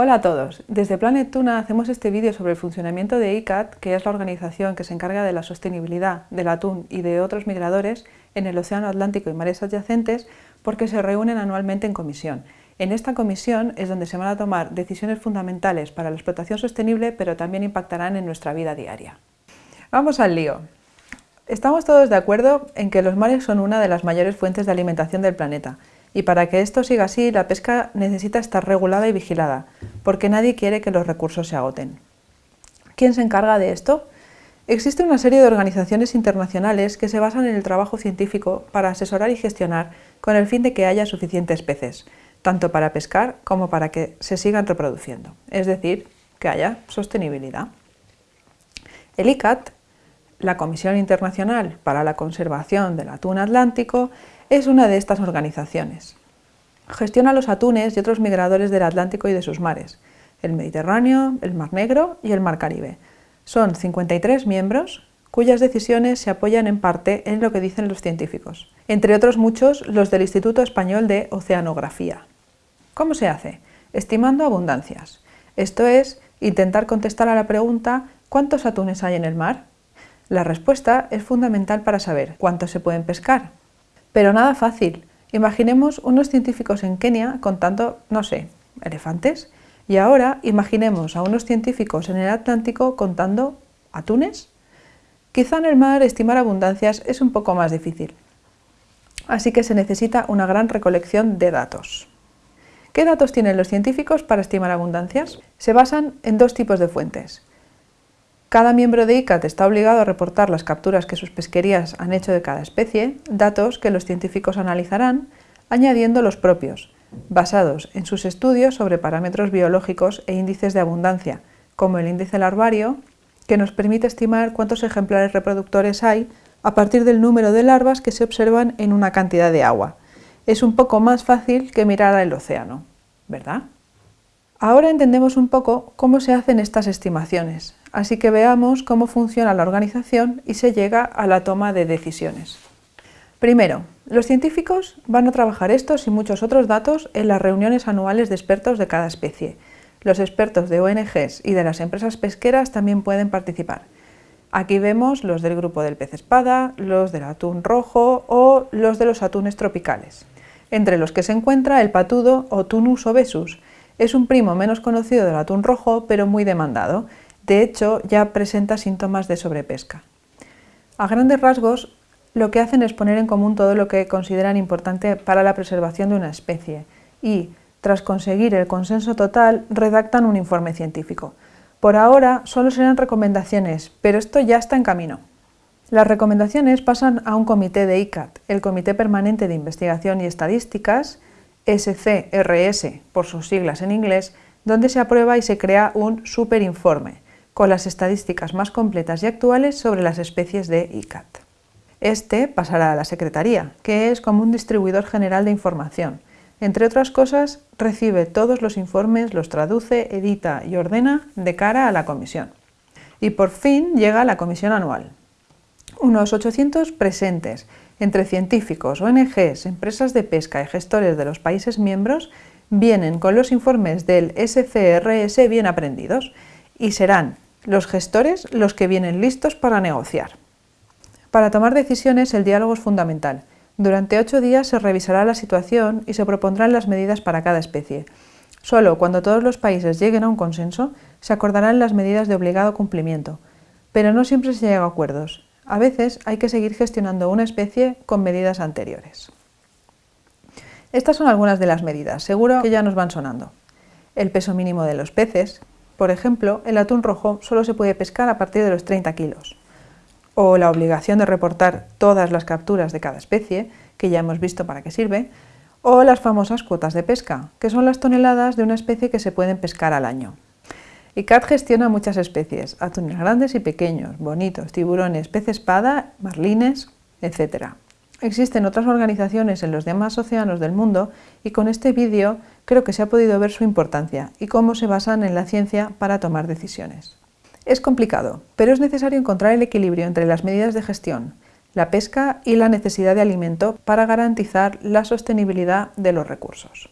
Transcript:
Hola a todos, desde Planet Tuna hacemos este vídeo sobre el funcionamiento de ICAT, que es la organización que se encarga de la sostenibilidad del atún y de otros migradores en el Océano Atlántico y mares adyacentes, porque se reúnen anualmente en comisión. En esta comisión es donde se van a tomar decisiones fundamentales para la explotación sostenible, pero también impactarán en nuestra vida diaria. Vamos al lío. Estamos todos de acuerdo en que los mares son una de las mayores fuentes de alimentación del planeta, y para que esto siga así, la pesca necesita estar regulada y vigilada, porque nadie quiere que los recursos se agoten. ¿Quién se encarga de esto? Existe una serie de organizaciones internacionales que se basan en el trabajo científico para asesorar y gestionar con el fin de que haya suficientes peces, tanto para pescar como para que se sigan reproduciendo, es decir, que haya sostenibilidad. El ICAT, la Comisión Internacional para la Conservación del Atún Atlántico, es una de estas organizaciones. Gestiona los atunes y otros migradores del Atlántico y de sus mares, el Mediterráneo, el Mar Negro y el Mar Caribe. Son 53 miembros cuyas decisiones se apoyan en parte en lo que dicen los científicos, entre otros muchos los del Instituto Español de Oceanografía. ¿Cómo se hace? Estimando abundancias. Esto es, intentar contestar a la pregunta ¿cuántos atunes hay en el mar? La respuesta es fundamental para saber cuántos se pueden pescar, pero nada fácil. Imaginemos unos científicos en Kenia contando, no sé, elefantes, y ahora imaginemos a unos científicos en el Atlántico contando atunes. Quizá en el mar estimar abundancias es un poco más difícil. Así que se necesita una gran recolección de datos. ¿Qué datos tienen los científicos para estimar abundancias? Se basan en dos tipos de fuentes. Cada miembro de ICAT está obligado a reportar las capturas que sus pesquerías han hecho de cada especie, datos que los científicos analizarán, añadiendo los propios, basados en sus estudios sobre parámetros biológicos e índices de abundancia, como el índice larvario, que nos permite estimar cuántos ejemplares reproductores hay a partir del número de larvas que se observan en una cantidad de agua. Es un poco más fácil que mirar al océano, ¿verdad? Ahora entendemos un poco cómo se hacen estas estimaciones, así que veamos cómo funciona la organización y se llega a la toma de decisiones. Primero, los científicos van a trabajar estos y muchos otros datos en las reuniones anuales de expertos de cada especie. Los expertos de ONGs y de las empresas pesqueras también pueden participar. Aquí vemos los del grupo del pez espada, los del atún rojo o los de los atunes tropicales, entre los que se encuentra el patudo o tunus obesus, es un primo menos conocido del atún rojo, pero muy demandado. De hecho, ya presenta síntomas de sobrepesca. A grandes rasgos, lo que hacen es poner en común todo lo que consideran importante para la preservación de una especie y, tras conseguir el consenso total, redactan un informe científico. Por ahora solo serán recomendaciones, pero esto ya está en camino. Las recomendaciones pasan a un comité de ICAT, el Comité Permanente de Investigación y Estadísticas, SCRS, por sus siglas en inglés, donde se aprueba y se crea un superinforme, con las estadísticas más completas y actuales sobre las especies de ICAT. Este pasará a la Secretaría, que es como un distribuidor general de información. Entre otras cosas, recibe todos los informes, los traduce, edita y ordena de cara a la comisión. Y por fin llega la comisión anual. Unos 800 presentes, entre científicos, ONGs, empresas de pesca y gestores de los países miembros vienen con los informes del SCRS bien aprendidos y serán los gestores los que vienen listos para negociar. Para tomar decisiones el diálogo es fundamental. Durante ocho días se revisará la situación y se propondrán las medidas para cada especie. Solo cuando todos los países lleguen a un consenso se acordarán las medidas de obligado cumplimiento, pero no siempre se llega a acuerdos a veces hay que seguir gestionando una especie con medidas anteriores. Estas son algunas de las medidas, seguro que ya nos van sonando. El peso mínimo de los peces, por ejemplo, el atún rojo solo se puede pescar a partir de los 30 kilos. O la obligación de reportar todas las capturas de cada especie, que ya hemos visto para qué sirve, o las famosas cuotas de pesca, que son las toneladas de una especie que se pueden pescar al año. ICAT gestiona muchas especies, atunes grandes y pequeños, bonitos, tiburones, pez espada, marlines, etc. Existen otras organizaciones en los demás océanos del mundo y con este vídeo creo que se ha podido ver su importancia y cómo se basan en la ciencia para tomar decisiones. Es complicado, pero es necesario encontrar el equilibrio entre las medidas de gestión, la pesca y la necesidad de alimento para garantizar la sostenibilidad de los recursos.